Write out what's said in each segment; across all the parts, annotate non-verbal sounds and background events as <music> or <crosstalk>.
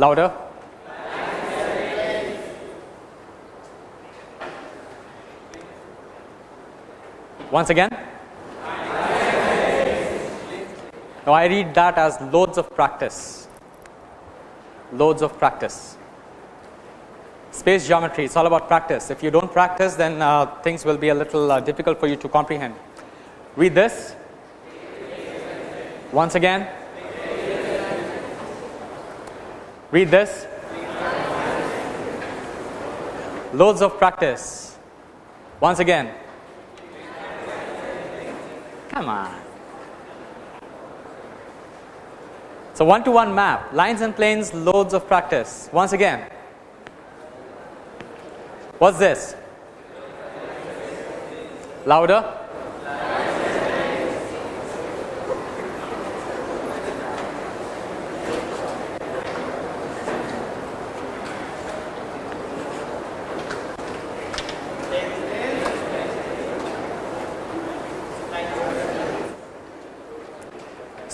Louder. Once again. Now I read that as loads of practice, loads of practice. Space geometry, it's all about practice. If you don't practice, then uh, things will be a little uh, difficult for you to comprehend. Read this. Once again. Read this. Loads of practice. Once again. Come on. So one to one map, lines and planes, loads of practice. Once again. What's this? Louder.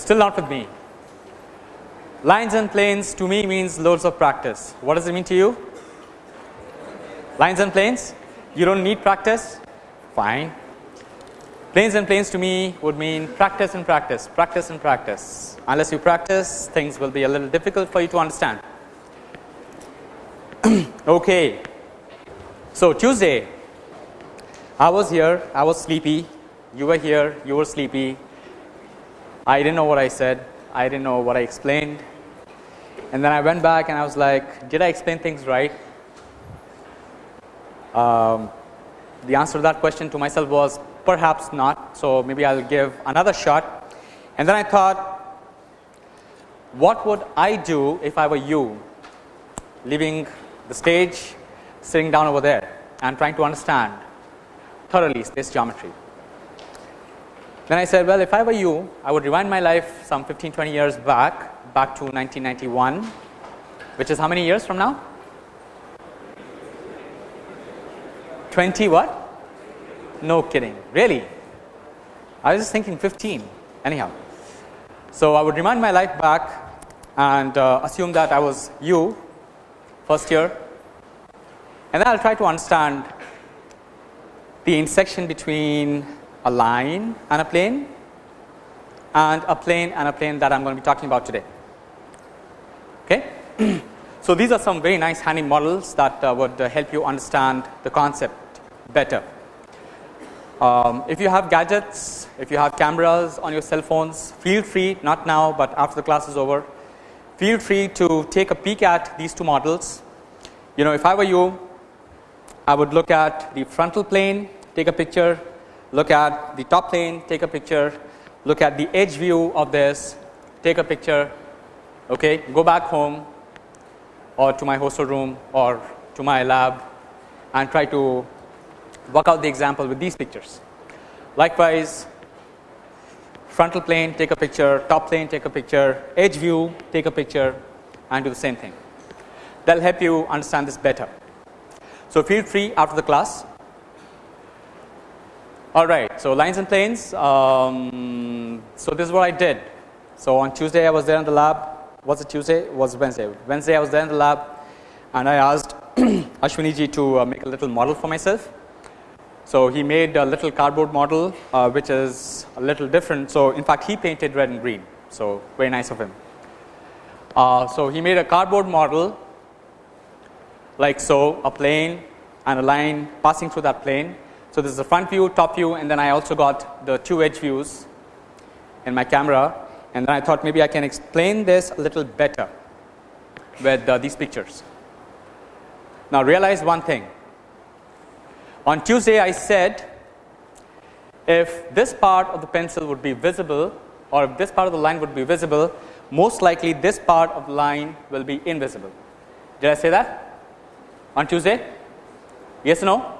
Still not with me. Lines and planes to me means loads of practice. What does it mean to you? Lines and planes? You don't need practice? Fine. Planes and planes to me would mean practice and practice, practice and practice. Unless you practice, things will be a little difficult for you to understand. <clears throat> okay. So Tuesday, I was here, I was sleepy, you were here, you were sleepy. I didn't know what I said, I didn't know what I explained. And then I went back and I was like, did I explain things right? Um, the answer to that question to myself was perhaps not. So, maybe I will give another shot and then I thought what would I do if I were you leaving the stage sitting down over there and trying to understand thoroughly space geometry. Then I said well if I were you I would rewind my life some 15 20 years back back to 1991 which is how many years from now 20 what? No kidding, really? I was just thinking 15 anyhow. So, I would remind my life back and uh, assume that I was you first year and then I will try to understand the intersection between a line and a plane and a plane and a plane that I am going to be talking about today. Okay. <clears throat> so, these are some very nice handy models that uh, would uh, help you understand the concept better. Um, if you have gadgets, if you have cameras on your cell phones, feel free not now, but after the class is over, feel free to take a peek at these two models. You know if I were you, I would look at the frontal plane, take a picture, look at the top plane, take a picture, look at the edge view of this, take a picture, okay, go back home or to my hostel room or to my lab and try to work out the example with these pictures. Likewise, frontal plane take a picture, top plane take a picture, edge view take a picture and do the same thing. That will help you understand this better. So, feel free after the class. Alright, so lines and planes. Um, so, this is what I did. So, on Tuesday I was there in the lab. Was it Tuesday? It was Wednesday. Wednesday I was there in the lab and I asked <clears throat> Ashwini to uh, make a little model for myself so, he made a little cardboard model uh, which is a little different. So, in fact, he painted red and green. So, very nice of him. Uh, so, he made a cardboard model like so a plane and a line passing through that plane. So, this is the front view, top view and then I also got the two edge views in my camera and then I thought maybe I can explain this a little better with uh, these pictures. Now, realize one thing on Tuesday I said if this part of the pencil would be visible or if this part of the line would be visible most likely this part of the line will be invisible. Did I say that on Tuesday? Yes or no?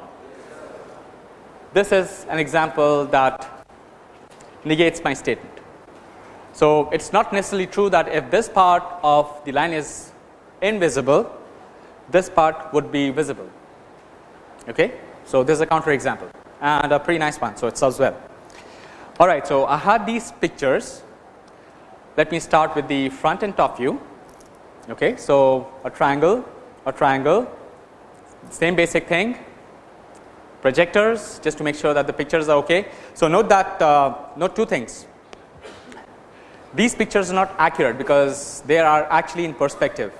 This is an example that negates my statement. So, it is not necessarily true that if this part of the line is invisible this part would be visible. Okay. So, this is a counter example and a pretty nice one. So, it serves well. Alright, so I had these pictures. Let me start with the front and top view. Okay. So, a triangle, a triangle, same basic thing, projectors just to make sure that the pictures are okay. So, note that uh, note two things. These pictures are not accurate because they are actually in perspective.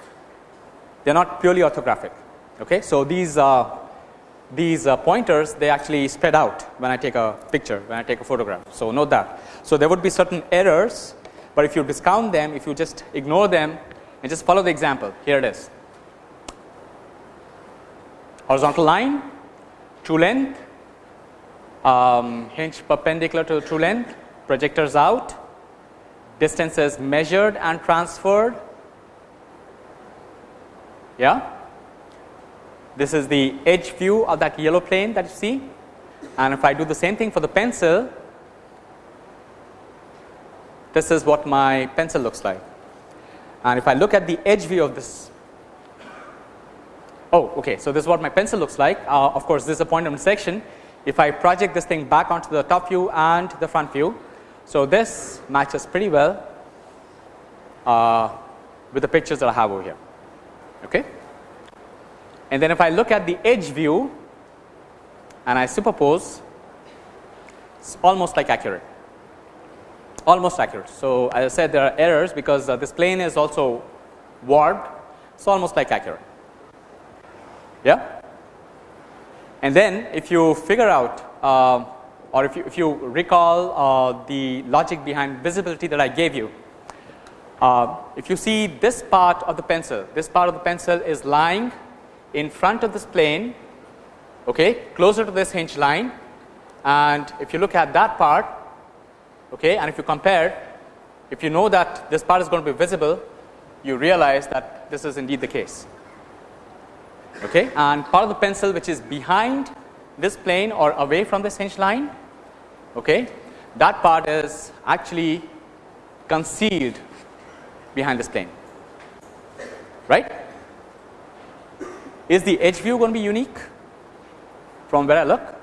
They are not purely orthographic. Okay. So, these uh, these uh, pointers they actually spread out when I take a picture when I take a photograph. So, note that. So, there would be certain errors, but if you discount them if you just ignore them and just follow the example here it is horizontal line true length. Um, hinge perpendicular to the true length. Projectors out. Distances measured and transferred. Yeah. This is the edge view of that yellow plane that you see. And if I do the same thing for the pencil this is what my pencil looks like. And if I look at the edge view of this oh okay. So this is what my pencil looks like. Uh, of course this is a point of intersection. If I project this thing back onto the top view and the front view so this matches pretty well uh, with the pictures that I have over here. Okay? And then if I look at the edge view and I superpose it's almost like accurate. Almost accurate. So, as I said there are errors because uh, this plane is also warped it's almost like accurate yeah? And then if you figure out uh, or if you, if you recall uh, the logic behind visibility that I gave you uh, if you see this part of the pencil this part of the pencil is lying in front of this plane okay closer to this hinge line. And if you look at that part okay and if you compare if you know that this part is going to be visible you realize that this is indeed the case okay? And part of the pencil which is behind this plane or away from this hinge line. Okay? That part is actually concealed behind this plane. Right? Is the edge view going to be unique from where I look?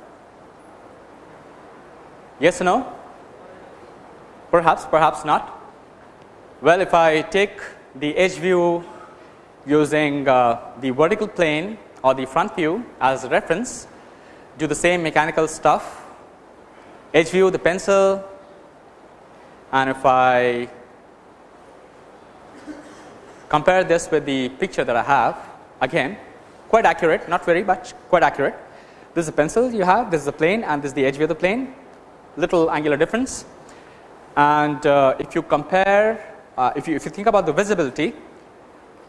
Yes or no? Perhaps perhaps not. Well if I take the edge view using uh, the vertical plane or the front view as a reference do the same mechanical stuff. Edge view the pencil. And if I compare this with the picture that I have again quite accurate not very much quite accurate. This is a pencil you have this is a plane and this is the edge view of the plane. Little angular difference. And uh, if you compare uh, if you if you think about the visibility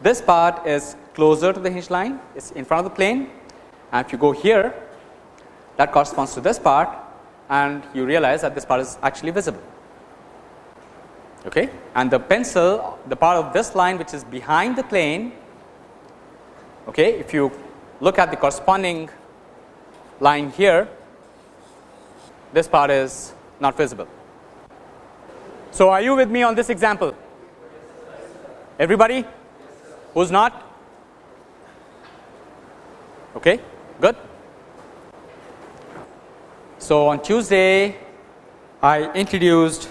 this part is closer to the hinge line. It's in front of the plane. And if you go here that corresponds to this part and you realize that this part is actually visible. Okay? And the pencil the part of this line which is behind the plane okay if you look at the corresponding line here this part is not visible. So, are you with me on this example? Everybody who's not? Okay, good. So, on Tuesday I introduced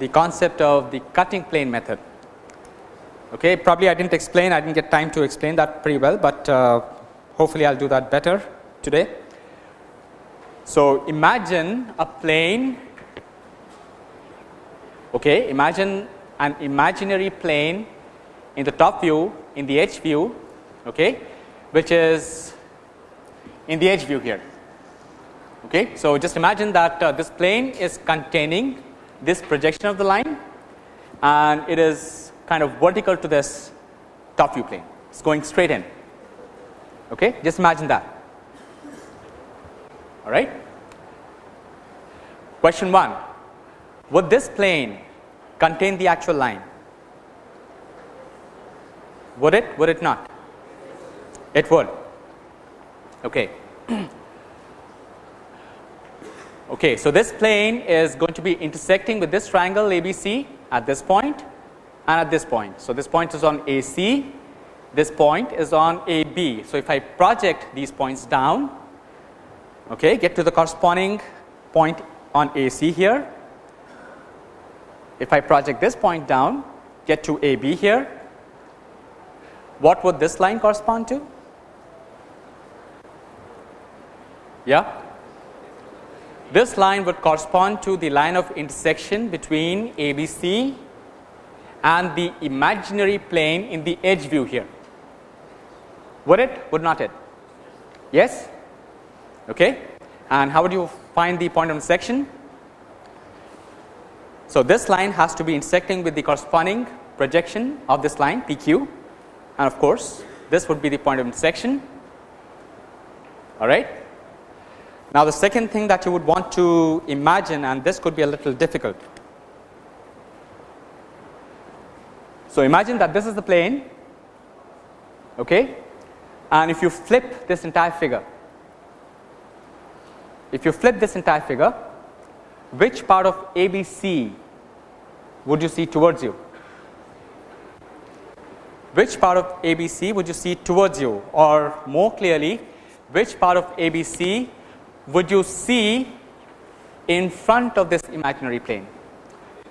the concept of the cutting plane method. Okay, probably I didn't explain, I didn't get time to explain that pretty well, but uh, hopefully I'll do that better today. So, imagine a plane Okay, imagine an imaginary plane in the top view in the edge view okay, which is in the edge view here. Okay. So, just imagine that uh, this plane is containing this projection of the line and it is kind of vertical to this top view plane it is going straight in okay. just imagine that all right. Question 1 would this plane contain the actual line? Would it? Would it not? It would. Okay. <clears throat> okay. So, this plane is going to be intersecting with this triangle ABC at this point and at this point. So, this point is on AC, this point is on AB. So, if I project these points down, okay, get to the corresponding point on AC here if I project this point down get to AB here, what would this line correspond to? Yeah? This line would correspond to the line of intersection between ABC and the imaginary plane in the edge view here. Would it? Would not it? Yes? Okay. And how would you find the point of intersection? So, this line has to be intersecting with the corresponding projection of this line PQ and of course, this would be the point of intersection all right. Now, the second thing that you would want to imagine and this could be a little difficult. So, imagine that this is the plane okay, and if you flip this entire figure, if you flip this entire figure, which part of ABC would you see towards you? Which part of ABC would you see towards you or more clearly which part of ABC would you see in front of this imaginary plane?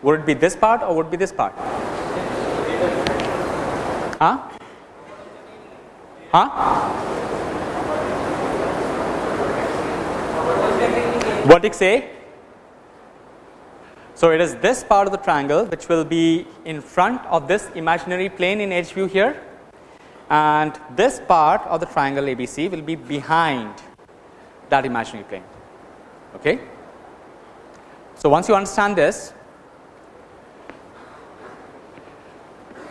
Would it be this part or would it be this part? Huh? Huh? What Vertex A so, it is this part of the triangle which will be in front of this imaginary plane in edge view here and this part of the triangle ABC will be behind that imaginary plane. Okay. So, once you understand this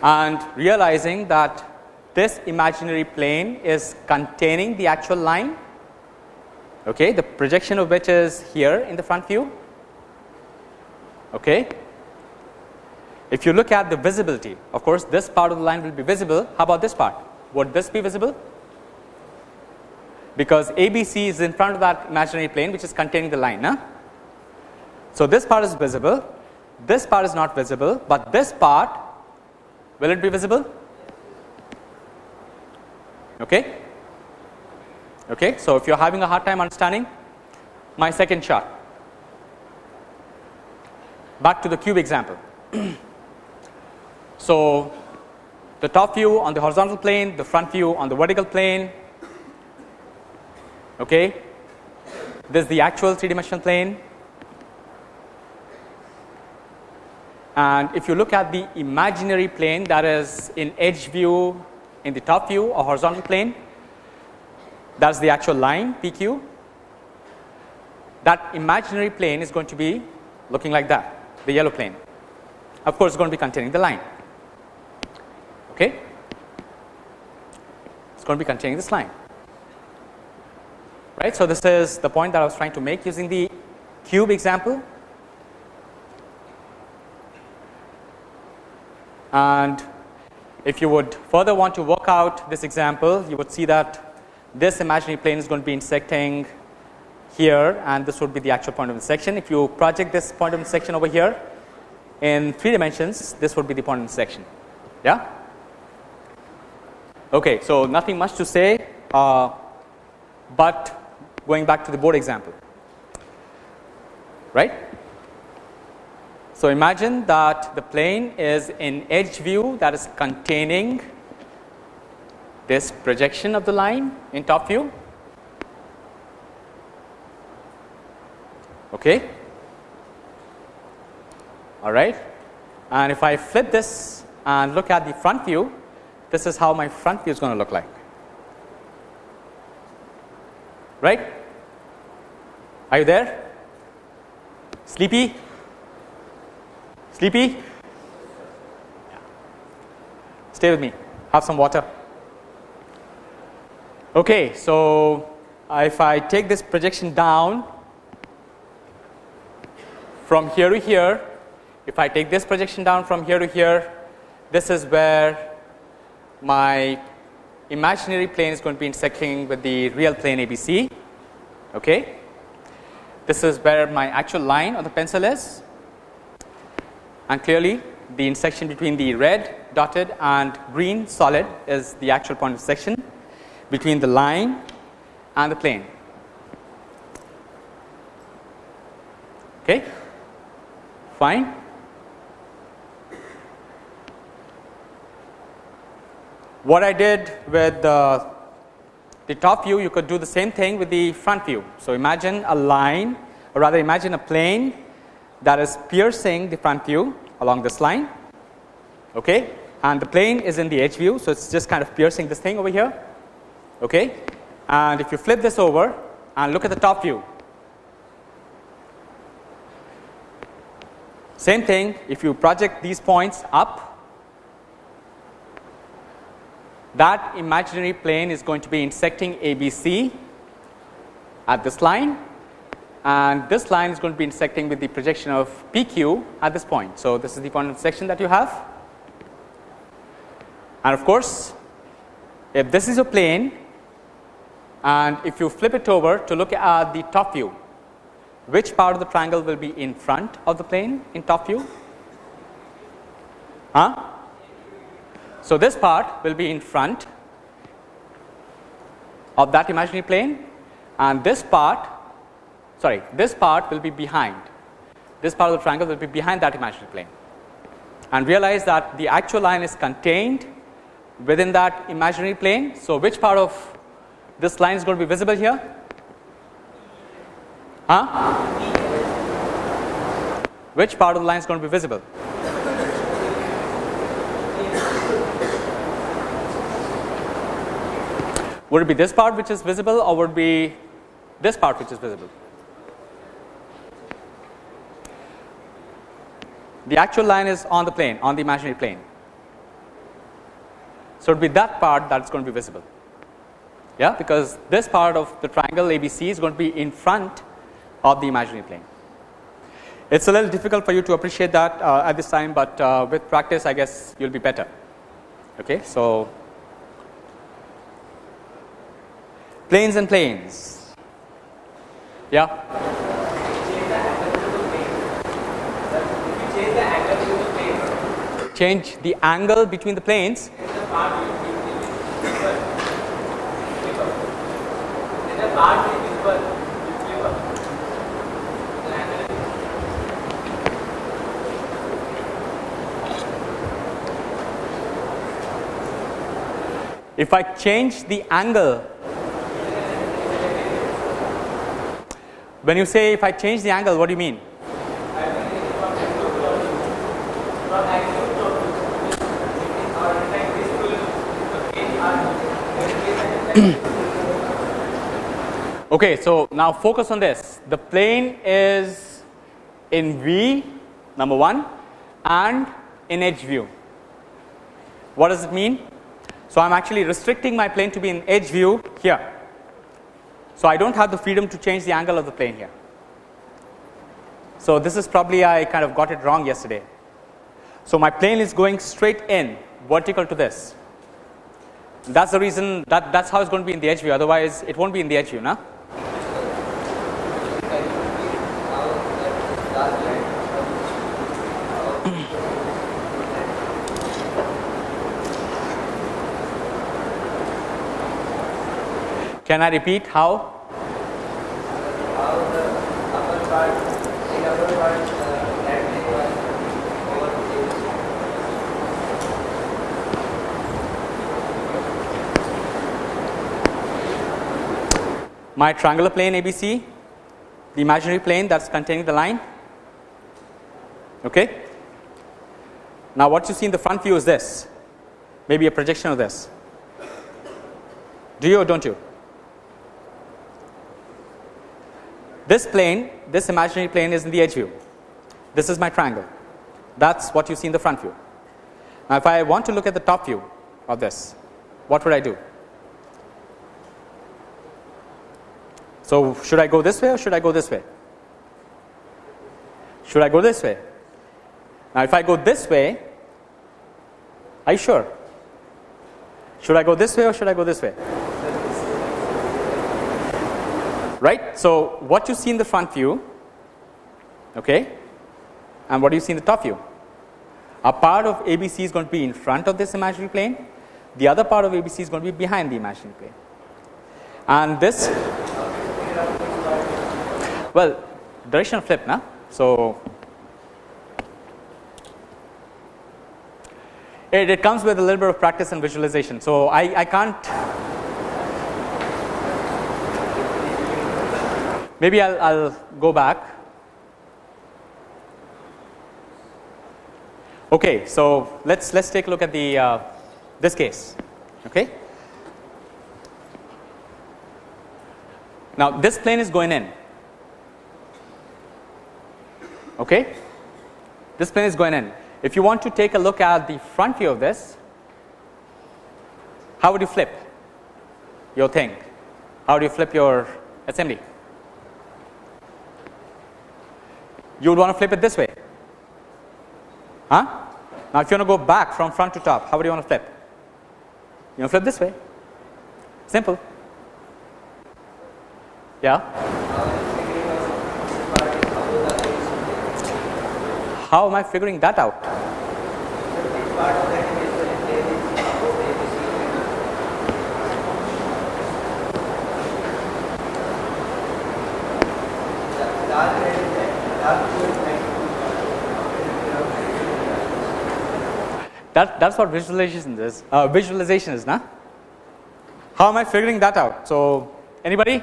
and realizing that this imaginary plane is containing the actual line, okay, the projection of which is here in the front view Okay. If you look at the visibility, of course, this part of the line will be visible. How about this part? Would this be visible? Because ABC is in front of that imaginary plane which is containing the line. Huh? So, this part is visible, this part is not visible, but this part will it be visible? Okay. Okay. So, if you are having a hard time understanding my second chart back to the cube example. <clears throat> so, the top view on the horizontal plane, the front view on the vertical plane. Okay. This is the actual three dimensional plane. And if you look at the imaginary plane that is in edge view in the top view or horizontal plane, that is the actual line PQ. That imaginary plane is going to be looking like that the yellow plane of course, going to be containing the line. Okay. It is going to be containing this line right. So, this is the point that I was trying to make using the cube example and if you would further want to work out this example you would see that this imaginary plane is going to be intersecting here and this would be the actual point of intersection. If you project this point of intersection over here in 3 dimensions this would be the point of intersection. Yeah. Okay, so nothing much to say, uh, but going back to the board example, right. So, imagine that the plane is in edge view that is containing this projection of the line in top view okay? All right and if I flip this and look at the front view this is how my front view is going to look like. Right? Are you there? Sleepy? Sleepy? Stay with me. Have some water. Okay so if I take this projection down from here to here, if I take this projection down from here to here, this is where my imaginary plane is going to be intersecting with the real plane ABC. Okay. This is where my actual line on the pencil is and clearly the intersection between the red dotted and green solid is the actual point of section between the line and the plane. Okay fine. What I did with the, the top view, you could do the same thing with the front view. So, imagine a line or rather imagine a plane that is piercing the front view along this line okay and the plane is in the edge view so it's just kind of piercing this thing over here okay and if you flip this over and look at the top view same thing if you project these points up that imaginary plane is going to be intersecting ABC at this line and this line is going to be intersecting with the projection of PQ at this point. So, this is the point of intersection that you have and of course, if this is a plane and if you flip it over to look at the top view, which part of the triangle will be in front of the plane in top view? Huh? So, this part will be in front of that imaginary plane and this part sorry this part will be behind this part of the triangle will be behind that imaginary plane and realize that the actual line is contained within that imaginary plane. So, which part of this line is going to be visible here? Huh? Which part of the line is going to be visible? Would it be this part which is visible or would it be this part which is visible? The actual line is on the plane on the imaginary plane. So, it would be that part that is going to be visible yeah because this part of the triangle ABC is going to be in front of the imaginary plane. It is a little difficult for you to appreciate that uh, at this time, but uh, with practice I guess you will be better. Okay. So, planes and planes yeah. Change the angle between the planes if I change the angle when you say if I change the angle what do you mean <clears throat> okay, so now focus on this. The plane is in V number 1 and in edge view. What does it mean? So, I am actually restricting my plane to be in edge view here. So, I do not have the freedom to change the angle of the plane here. So, this is probably I kind of got it wrong yesterday. So, my plane is going straight in vertical to this that is the reason that that is how it is going to be in the edge view otherwise it will not be in the edge view na. Can I repeat how? my triangular plane ABC, the imaginary plane that is containing the line. Okay. Now, what you see in the front view is this, maybe a projection of this. Do you or don't you? This plane, this imaginary plane is in the edge view. This is my triangle. That is what you see in the front view. Now, if I want to look at the top view of this, what would I do? So, should I go this way or should I go this way? Should I go this way? Now, if I go this way, are you sure? Should I go this way or should I go this way? Right. So, what you see in the front view okay, and what do you see in the top view? A part of ABC is going to be in front of this imaginary plane, the other part of ABC is going to be behind the imaginary plane. And this well, direction flip, na? So, It, it comes with a little bit of practice and visualization. So I, I can't. Maybe I'll, I'll go back. Okay, so let's let's take a look at the uh, this case. Okay. Now this plane is going in. Okay. This plane is going in. If you want to take a look at the front view of this, how would you flip your thing? How do you flip your assembly? You would want to flip it this way. Huh? Now, if you want to go back from front to top, how would you want to flip? You want to flip this way. Simple. Yeah? How am I figuring that out? That, that's what visualization is. Uh, visualization is, nah? How am I figuring that out? So, anybody?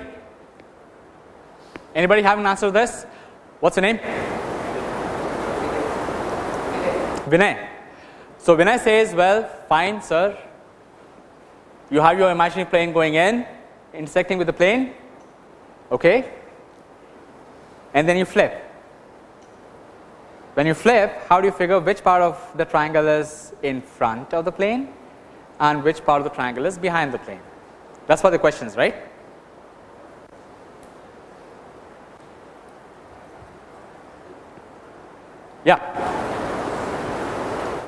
Anybody have an answer to this? What's your name? Vinay. So Vinay says, well, fine, sir. You have your imaginary plane going in, intersecting with the plane, okay, and then you flip. When you flip, how do you figure which part of the triangle is in front of the plane and which part of the triangle is behind the plane? That's what the question is, right? Yeah.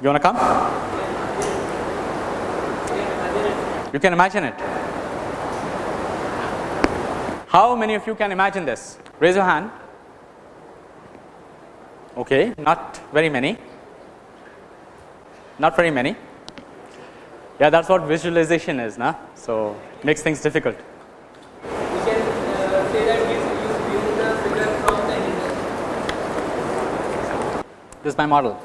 You want to come? You can imagine it. How many of you can imagine this? Raise your hand. Okay, not very many. Not very many. Yeah, that's what visualization is, nah? So makes things difficult. This is my model.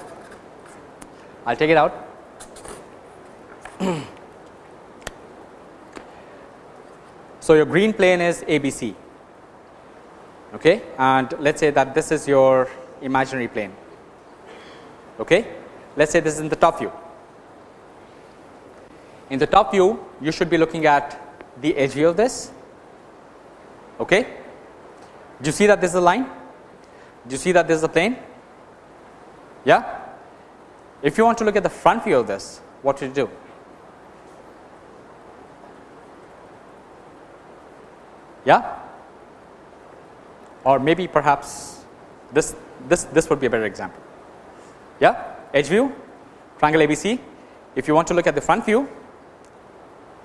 I'll take it out. so your green plane is ABC, okay, and let's say that this is your imaginary plane. Okay, let's say this is in the top view. In the top view, you should be looking at the edge view of this. Okay, do you see that this is a line? Do you see that this is a plane? Yeah if you want to look at the front view of this, what should you do? Yeah? Or maybe perhaps this, this, this would be a better example. Yeah? Edge view, triangle ABC. If you want to look at the front view,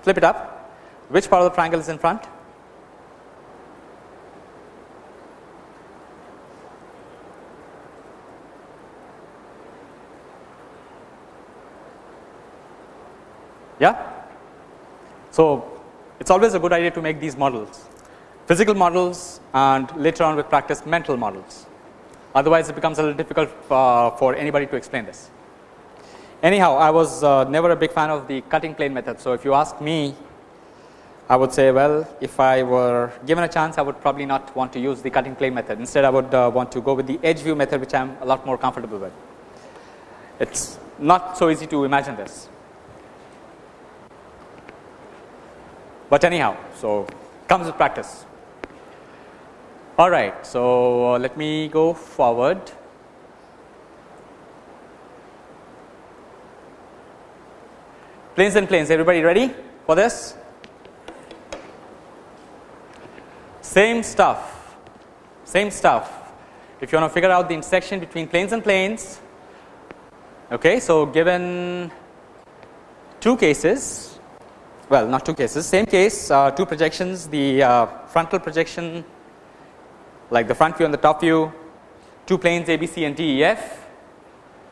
flip it up. Which part of the triangle is in front? Yeah. So it's always a good idea to make these models, physical models, and later on with practice mental models. Otherwise, it becomes a little difficult uh, for anybody to explain this. Anyhow, I was uh, never a big fan of the cutting plane method. So if you ask me, I would say, well, if I were given a chance, I would probably not want to use the cutting plane method. Instead, I would uh, want to go with the edge view method, which I'm a lot more comfortable with. It's not so easy to imagine this. but anyhow so comes with practice all right so uh, let me go forward. Planes and planes everybody ready for this? Same stuff same stuff. If you want to figure out the intersection between planes and planes okay so given two cases well not two cases same case uh, two projections the uh, frontal projection like the front view and the top view. Two planes ABC and DEF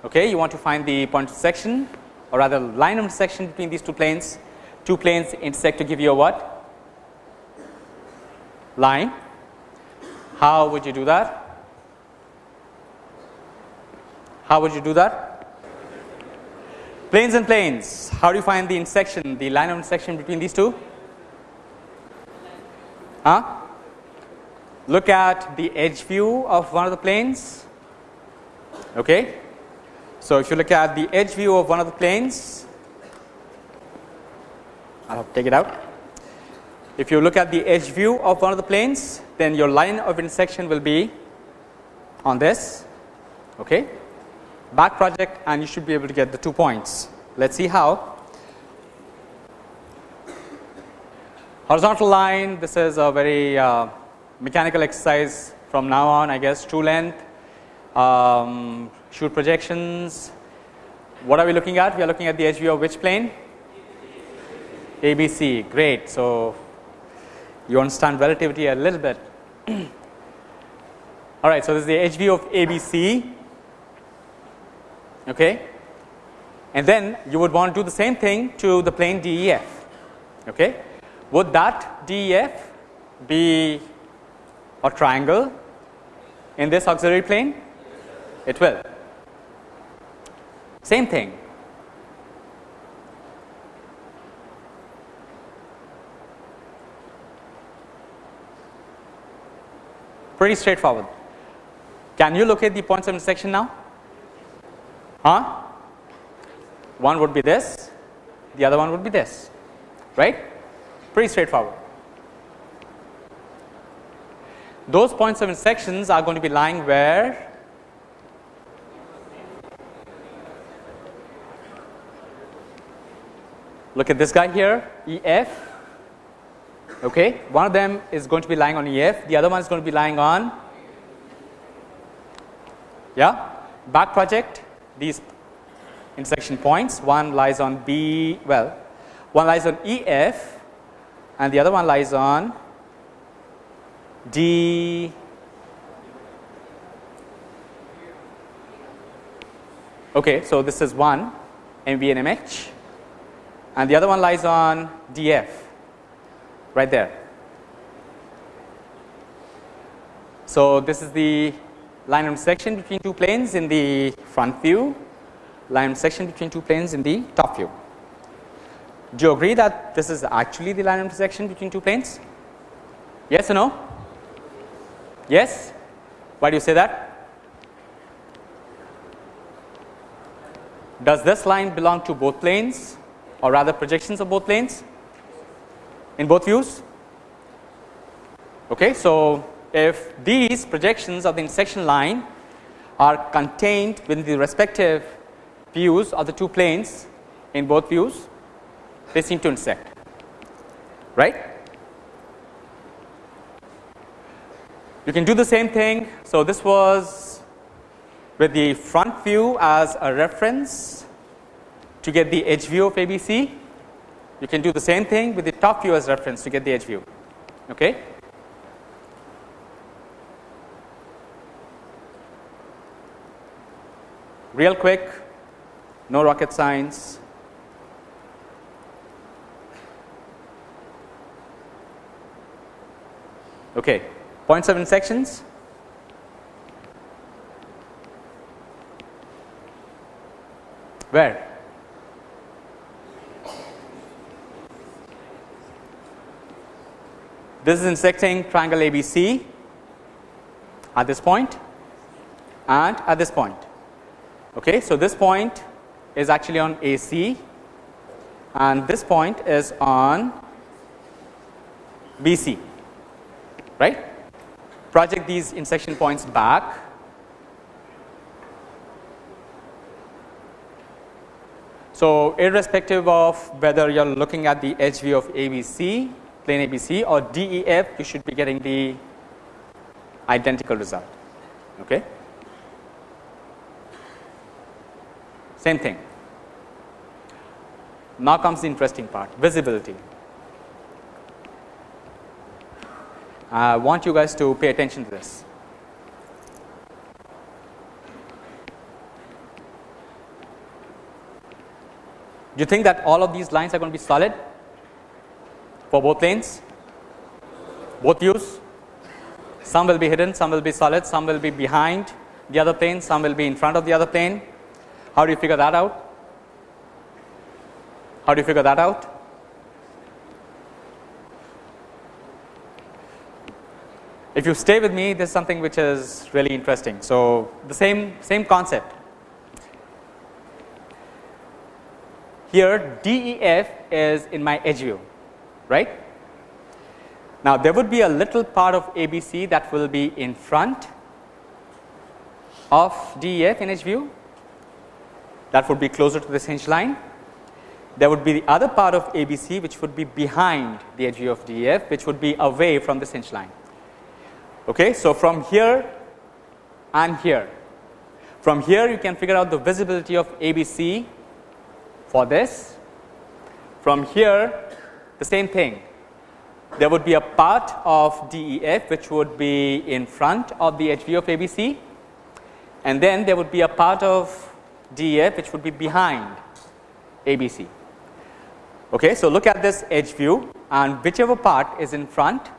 okay you want to find the point of intersection or rather line of intersection between these two planes. Two planes intersect to give you a what? Line. How would you do that? How would you do that? Planes and planes, how do you find the intersection, the line of intersection between these two? Huh? Look at the edge view of one of the planes. Okay. So, if you look at the edge view of one of the planes, I will take it out. If you look at the edge view of one of the planes, then your line of intersection will be on this. Okay back project and you should be able to get the two points. Let us see how. Horizontal line this is a very uh, mechanical exercise from now on I guess true length, um, shoot projections. What are we looking at? We are looking at the view of which plane? ABC great. So, you understand relativity a little bit. <clears throat> All right. So, this is the view of ABC okay. and then you would want to do the same thing to the plane DEF. Okay. Would that DEF be a triangle in this auxiliary plane? It will. Same thing. Pretty straightforward. Can you locate the points of intersection now? Huh? One would be this, the other one would be this, right? Pretty straightforward. Those points of intersections are going to be lying where? Look at this guy here, EF. Okay, one of them is going to be lying on EF, the other one is going to be lying on, yeah, back project these intersection points one lies on B well one lies on EF and the other one lies on D okay so this is one MV and MH and the other one lies on DF right there so this is the line intersection between two planes in the front view, line intersection between two planes in the top view. Do you agree that this is actually the line intersection between two planes? Yes or no? Yes? Why do you say that? Does this line belong to both planes or rather projections of both planes in both views? Okay, so if these projections of the intersection line are contained within the respective views of the two planes in both views they seem to intersect right. You can do the same thing. So, this was with the front view as a reference to get the edge view of ABC. You can do the same thing with the top view as reference to get the edge view. Okay. real quick, no rocket science. Okay, point seven sections. Where? This is intersecting triangle ABC at this point and at this point. Okay, so this point is actually on AC and this point is on BC, right. Project these intersection points back. So, irrespective of whether you are looking at the edge view of ABC, plane ABC or DEF, you should be getting the identical result. Okay. Same thing. Now comes the interesting part visibility. I want you guys to pay attention to this. Do you think that all of these lines are going to be solid for both lanes, both views? Some will be hidden, some will be solid, some will be behind the other plane, some will be in front of the other plane. How do you figure that out? How do you figure that out? If you stay with me, this is something which is really interesting. So, the same, same concept. Here DEF is in my edge view, right. Now, there would be a little part of ABC that will be in front of DEF in edge view that would be closer to this hinge line. There would be the other part of ABC which would be behind the edge view of DEF which would be away from this hinge line. Okay. So, from here and here from here you can figure out the visibility of ABC for this from here the same thing there would be a part of DEF which would be in front of the view of ABC and then there would be a part of DEF which would be behind ABC. Okay, so, look at this edge view and whichever part is in front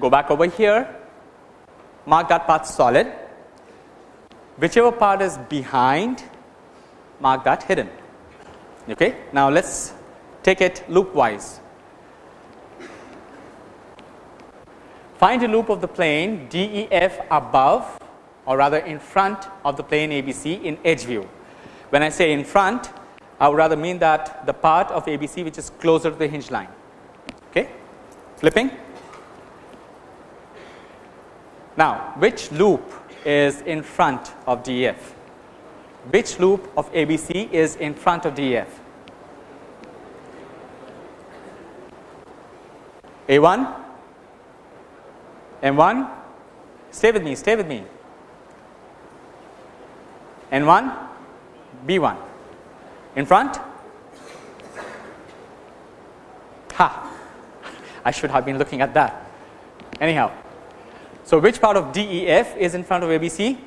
go back over here mark that part solid whichever part is behind mark that hidden. Okay. Now, let us take it loopwise. Find a loop of the plane DEF above or rather in front of the plane ABC in edge view. When I say in front, I would rather mean that the part of ABC which is closer to the hinge line. Okay. Flipping. Now, which loop is in front of DEF? Which loop of ABC is in front of DEF? A1 M1 stay with me stay with me N1 B1 in front ha <laughs> I should have been looking at that anyhow. So, which part of DEF is in front of ABC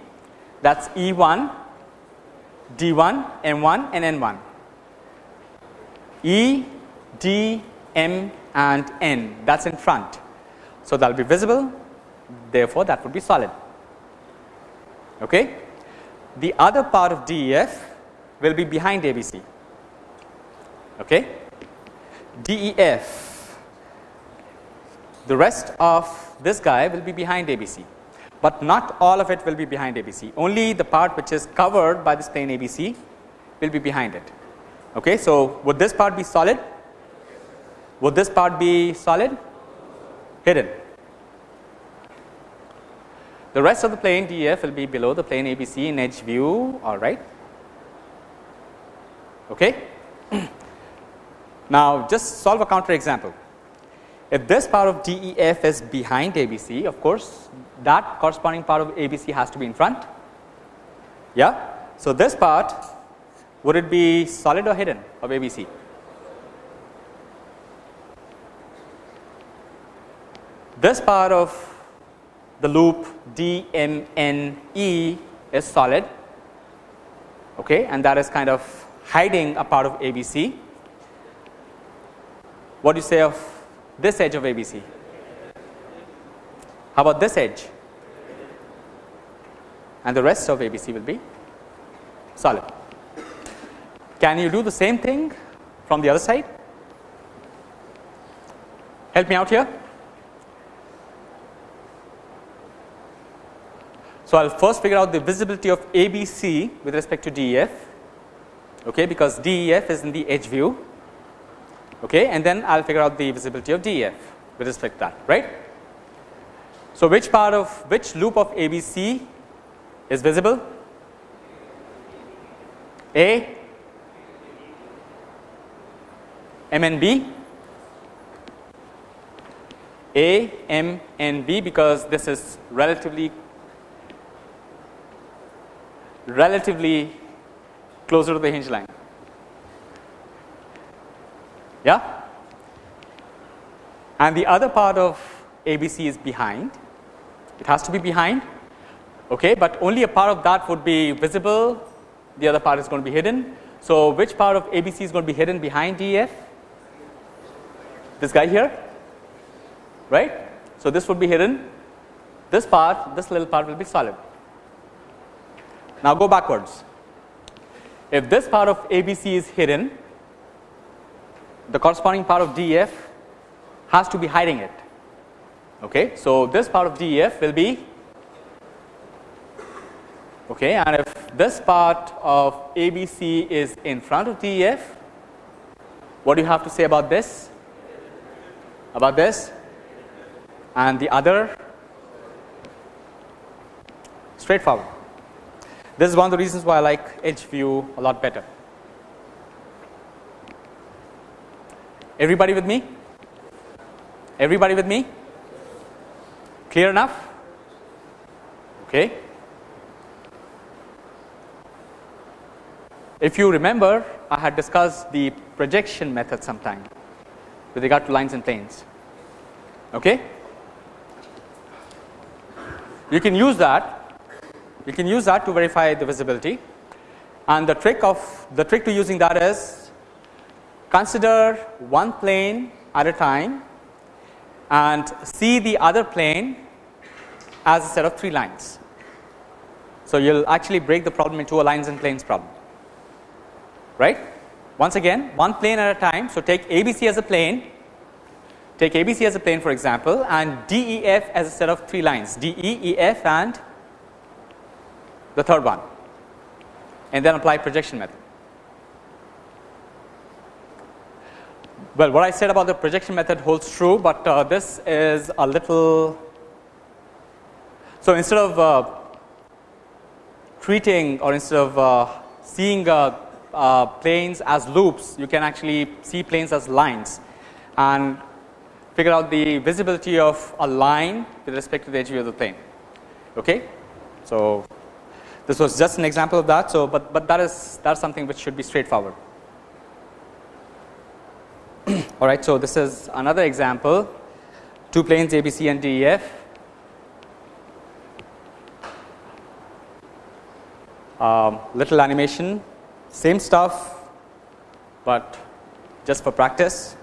that is E1 D1 M1 and N1 E D M and N that is in front. So, that will be visible therefore, that would be solid. Okay. The other part of DEF will be behind ABC. Okay. DEF, the rest of this guy will be behind ABC, but not all of it will be behind ABC. Only the part which is covered by this plane ABC will be behind it. Okay. So, would this part be solid? Would this part be solid? Hidden. The rest of the plane DEF will be below the plane ABC in edge view all right. Okay. <clears throat> now, just solve a counter example. If this part of DEF is behind ABC of course, that corresponding part of ABC has to be in front. Yeah. So, this part would it be solid or hidden of ABC? This part of the loop DMNE is solid okay, and that is kind of hiding a part of ABC. What do you say of this edge of ABC? How about this edge? And the rest of ABC will be solid. Can you do the same thing from the other side? Help me out here. So, I will first figure out the visibility of ABC with respect to DEF okay, because DEF is in the edge view okay, and then I will figure out the visibility of DEF with respect to that right. So, which part of which loop of ABC is visible? A, M and B, A, M and B because this is relatively relatively closer to the hinge line. Yeah? And the other part of ABC is behind, it has to be behind, okay, but only a part of that would be visible, the other part is going to be hidden. So, which part of ABC is going to be hidden behind DEF? This guy here, right. So, this would be hidden, this part, this little part will be solid. Now, go backwards. If this part of ABC is hidden, the corresponding part of DEF has to be hiding it. Okay. So, this part of DEF will be okay and if this part of ABC is in front of DEF what do you have to say about this about this and the other straightforward. This is one of the reasons why I like edge view a lot better. Everybody with me? Everybody with me? Clear enough? Okay. If you remember, I had discussed the projection method sometime with regard to lines and planes. Okay. You can use that you can use that to verify the visibility and the trick of the trick to using that is consider one plane at a time and see the other plane as a set of 3 lines. So, you will actually break the problem into a lines and planes problem right. Once again one plane at a time. So, take ABC as a plane take ABC as a plane for example and DEF as a set of 3 lines DEEF and the third one and then apply projection method. Well, what I said about the projection method holds true, but uh, this is a little. So, instead of uh, treating or instead of uh, seeing uh, uh, planes as loops, you can actually see planes as lines and figure out the visibility of a line with respect to the edge of the plane. Okay? So, this was just an example of that. So, but, but that is that is something which should be straightforward. All right. So, this is another example two planes ABC and DEF. Um, little animation same stuff, but just for practice.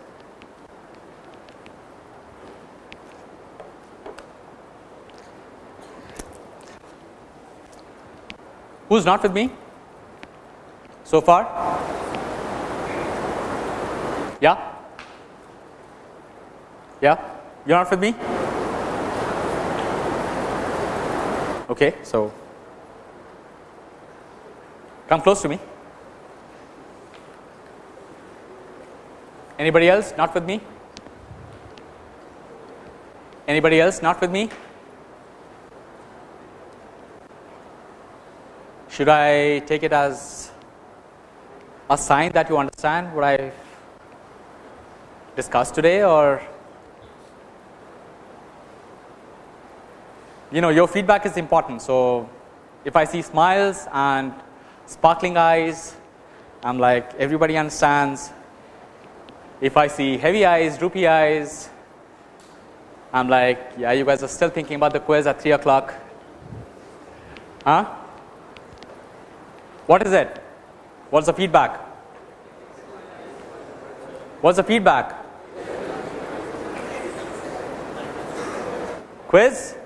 Who is not with me so far? Yeah? Yeah? You're not with me? Okay, so come close to me. Anybody else not with me? Anybody else not with me? Should I take it as a sign that you understand what I discussed today or you know your feedback is important. So, if I see smiles and sparkling eyes I am like everybody understands. If I see heavy eyes droopy eyes I am like yeah you guys are still thinking about the quiz at 3 o'clock huh what is it? What's the feedback? What's the feedback? Quiz?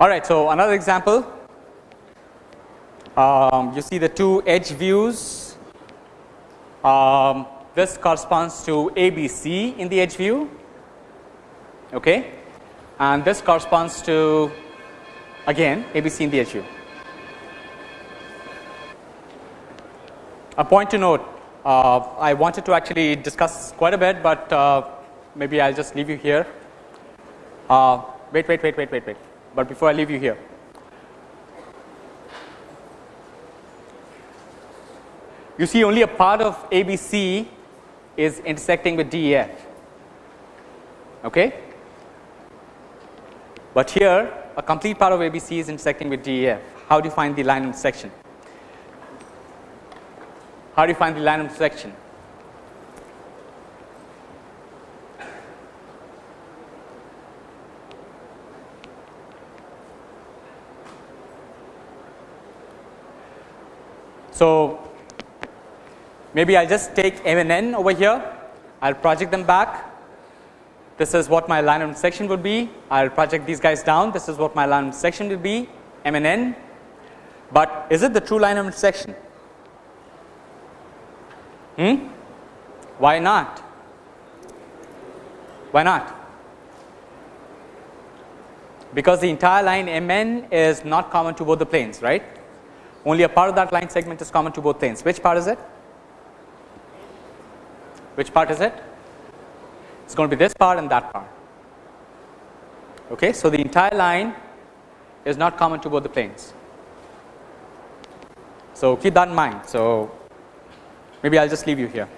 All right, so another example. Um, you see the two edge views. Um, this corresponds to ABC in the edge view okay and this corresponds to again ABC in the edge view. A point to note uh, I wanted to actually discuss quite a bit, but uh, maybe I will just leave you here. Uh, wait, wait, wait, wait, wait, wait, but before I leave you here. You see only a part of ABC is intersecting with DEF. Okay? But here a complete part of ABC is intersecting with DEF. How do you find the line intersection? How do you find the line intersection? So, maybe I will just take M and N over here, I will project them back this is what my line of intersection would be. I will project these guys down. This is what my line of intersection will be M and N but is it the true line of intersection? Hmm? Why not? Why not? Because the entire line Mn is not common to both the planes, right? Only a part of that line segment is common to both planes. Which part is it? Which part is it? It's going to be this part and that part. Okay, so the entire line is not common to both the planes. So keep that in mind. So maybe I'll just leave you here.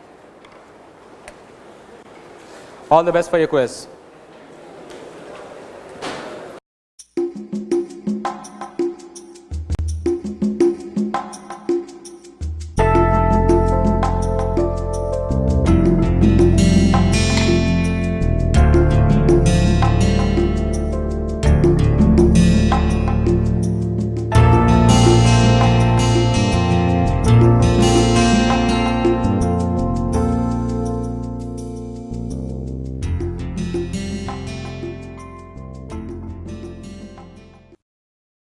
All the best for your quiz.